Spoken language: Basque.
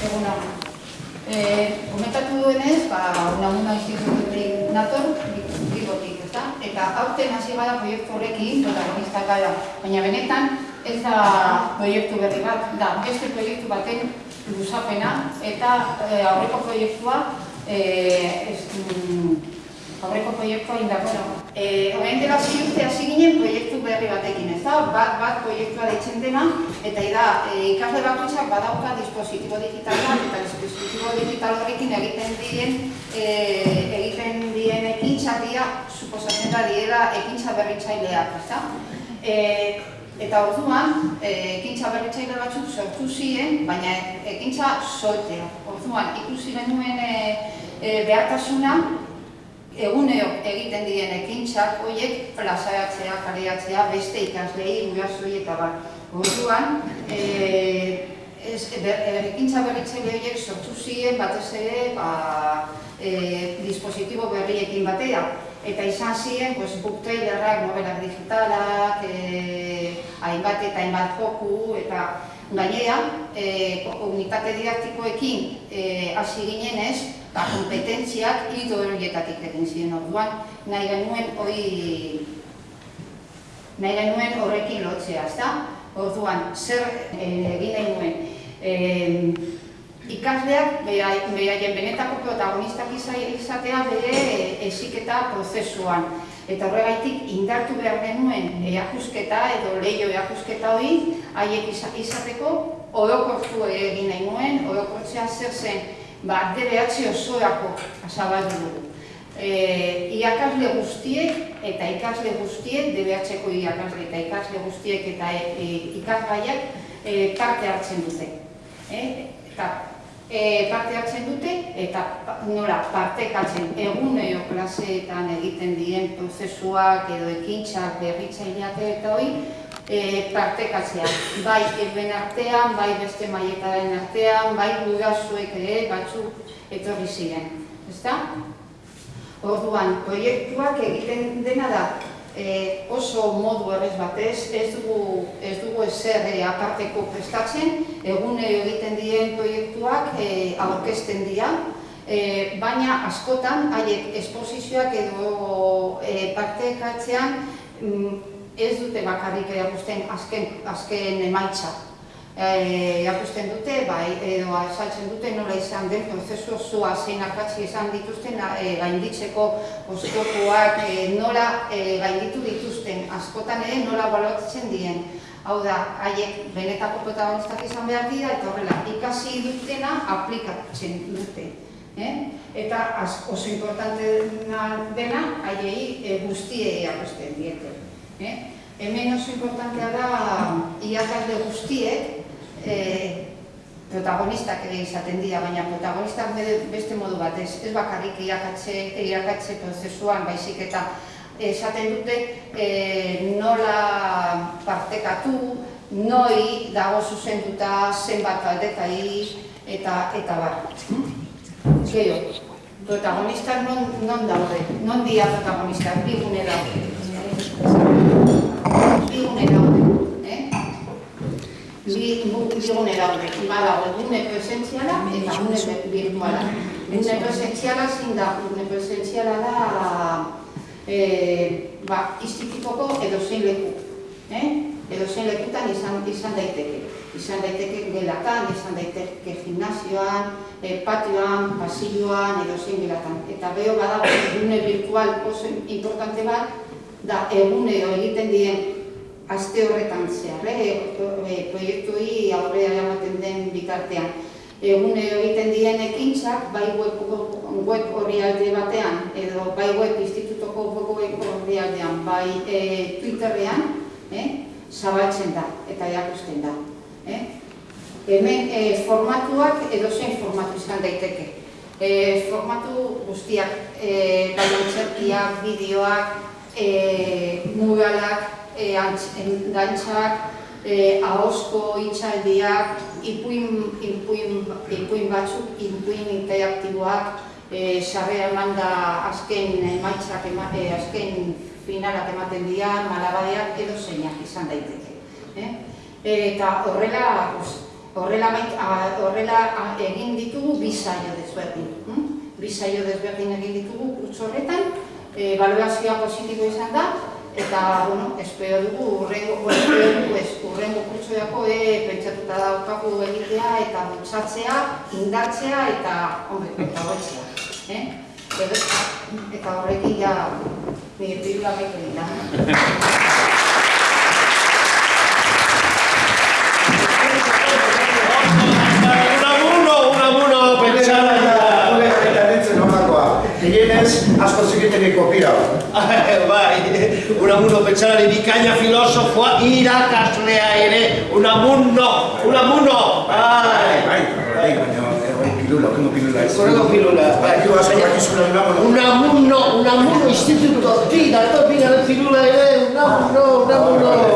Eguna. Eh, komentatu duenez, ba, unamuna institututik nator, bigotik, ezta? Eta aurten hasi gara proiektu horrekin, protagonistak gara. Baina benetan, ez da proiektu berri bat, da beste proiektu baten luzapena, eta eh, aurreko proiektua, eh, ez, aurreko proiektua indako dago. Eh, Horrein dela urte hasi ginen proiektu berri batekin, ez da? Bat, bat proiektua deitzen dena, eta da, e, ikasle bakoitzak badauka dispositibo digitala, eta dispositibo digital horrekin egiten dien, e, egiten dien ekintza suposatzen da diela ekintza berritzaileak, ez da? E, eta orduan, e, ekintza berritzaile batzuk sortu ziren, baina ekintza soltea. Orduan, ikusi genuen e, e, behartasuna, eguneo egiten diren ekintzak horiek plazaratzea, kareatzea, beste ikaslei, gurasoi eta bat. Orduan, e, ez, ber, ekintza berritzaile horiek sortu ziren batez ere ba, e, dispositibo berriekin batera. Eta izan ziren, pues, book trailerrak, novelak digitalak, e, hainbat eta hainbat joku, eta gainera, e, unitate didaktikoekin hasi e, ginen ez, ba, kompetentziak hidu horietatik egin ziren orduan, nahi genuen hori nahi genuen horrekin lotzea, ezta? Orduan, zer eh, egin nahi nuen? E, ikasleak beraien benetako protagonistak izatea bere esiketa prozesuan. Eta horregaitik indartu behar genuen eakusketa edo lehio eakusketa hori haiek izateko orokortu egin nahi nuen, orokortzea zer zen ba, DBH osoako azabaldu dugu. E, iakasle guztiek eta ikasle guztiek, DBH-ko iakasle eta ikasle guztiek eta e, e, ikasgaiak e, parte hartzen dute. E, eta e, parte hartzen dute eta nola partekatzen eguneo klaseetan egiten diren prozesuak edo ekintzak berritzaileak eta hori e, partekatzea. Bai erben artean, bai beste maietaren artean, bai gurasoek ere batzuk etorri ziren. Ezta? Orduan, proiektuak egiten dena da e, oso modu errez batez, ez dugu, ez dugu ezer e, aparteko prestatzen, egune egiten diren proiektuak e, aurkezten dira, e, baina askotan haiek esposizioak edo e, partekatzean mm, ez dute bakarrik erakusten azken, azken emaitza. E, erakusten dute, bai, edo azaltzen dute nola izan den prozesu osoa zein akatzi izan dituzten e, gainditzeko oztopoak, e, nola e, gainditu dituzten, askotan ere nola balotzen dien. Hau da, haiek benetako protagonistak izan behar dira, eta horrela, ikasi dutena aplikatzen dute. Eh? Eta oso importante dena, haiei e, guztie erakusten diete. Eh? Hemen oso importantea da irakasle guztiek eh, protagonistak ere izaten dira, baina protagonistak beste modu bat, ez, bakarrik irakatze, irakatze prozesuan, baizik eta esaten dute eh, nola partekatu, noi dago zuzenduta zenbat aldetai eta eta bar. Gero, protagonistak non, non daude, non dia protagonistak, bi gune daude bigune daude? Bigune daude, badago gune presentziala eta gune virtuala. Gune presentziala zin da, gune presentziala da eh, ba, institutoko edo zein leku. Eh? Edo zein lekutan izan, izan daiteke. Izan daiteke gelatan, izan daiteke gimnazioan, eh, patioan, pasilloan, edo zein gelatan. Eta beho badago gune virtual oso importante bat, da egunero egiten dien aste horretan zehar, eh? e, proiektu hi aurrera ematen den bitartean. Egunero egiten dien ekintzak, bai web, web horri alde batean, edo bai web institutoko web horri aldean, bai e, Twitterrean, eh? zabaltzen da eta erakusten da. Eh? Hemen e, formatuak edo zein formatu izan daiteke. E, formatu guztiak, e, bai bideoak, e, muralak, e, gantzak, e, ahosko itxaldiak, ipuin, ipuin, ipuin batzuk, ipuin interaktiboak, e, sarrea eman da azken emaitzak, e, azken finalak ematen dira, malabadeak edo zeinak izan daiteke. Eh? eta horrela, pues, Horrela, horrela egin ditugu bi saio desberdin. hm? Bi saio desberdin egin ditugu kurtso horretan, e, ebaluazioa positibo izan da, eta, bueno, espero dugu, urrengo, dugu ez, urrengo kurtsoako e, pentsatuta daukagu egitea eta bultzatzea, indartzea eta, hombre, eta hotzea. Eh? Eta, horrekin ja, nire pirula bete Gehienez, asko zikiteneko pira. Bai, unamuno pentsalari bikaina filosofoa irakaslea ere. Unamuno, unamuno. Bai, Bai. bai, bai, baina, hori pilula, okengo pilula ez. Horrego pilula, bai. Bai, asko bakizuna unamuno. Unamuno, unamuno instituto, tira, topina de pilula ere, unamuno, unamuno.